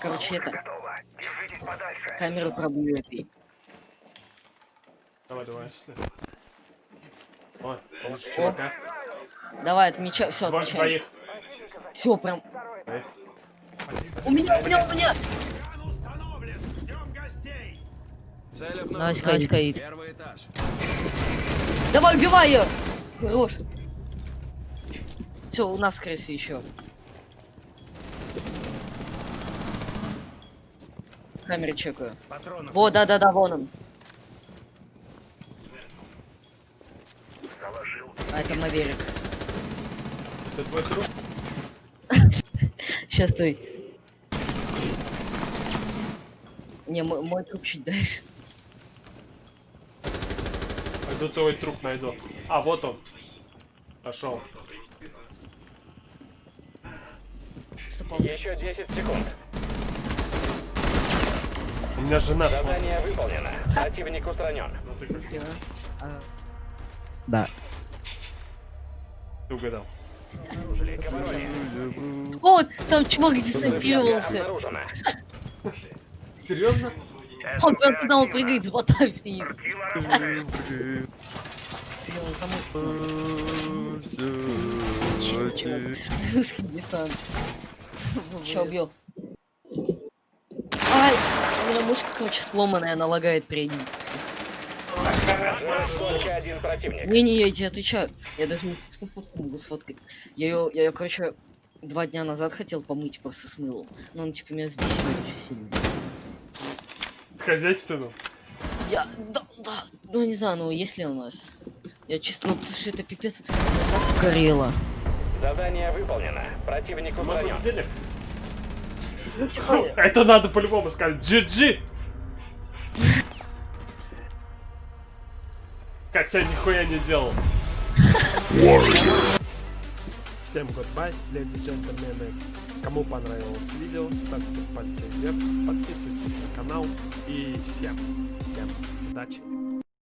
короче, это... Камеру пробью этой. Давай, давай. Ой, получше О. чувака. Давай, отмечай, все, отмечай. Двоих. Все, прям... Двоих. У меня, у меня, у меня! Скай. Первый этаж. Давай, убивай ее! Хорош. Все, у нас крысы еще. Камеры чекаю. Патронов. Во, да-да-да, вон он. А, это Маверик. Это твой труп? Сейчас ты. Не, мой, мой труп чуть дальше. Пойду твой труп найду. А, вот он. Пошел. Еще 10 секунд. Меня жена смотрит. Задание выполнено. Противник устранен. Ну. А, Да. ты угадал. О, там чувак десантировался. Серьезно? Он прям туда он прыгает с бота вниз. Чисто чувак. Русский десант. Ща убью. Меня мышка, короче, сломанная, она лагает один противник. Не-не, я тебе отвечаю. Я даже не что фотку могу сфоткать. Я ее, я ее, короче, два дня назад хотел помыть просто с мылом. Но он типа меня взбесил очень сильно. Хозяйственным. Я, да, да, ну не знаю, ну если у нас. Я чисто, ну потому что это пипец. Я так горело. Задание выполнено. Противник устранен. Это надо по-любому сказать. GG! Хотя нихуя не делал. Всем goodbye, леди и джентльмены. Кому понравилось видео, ставьте пальцы вверх, подписывайтесь на канал и всем, всем удачи.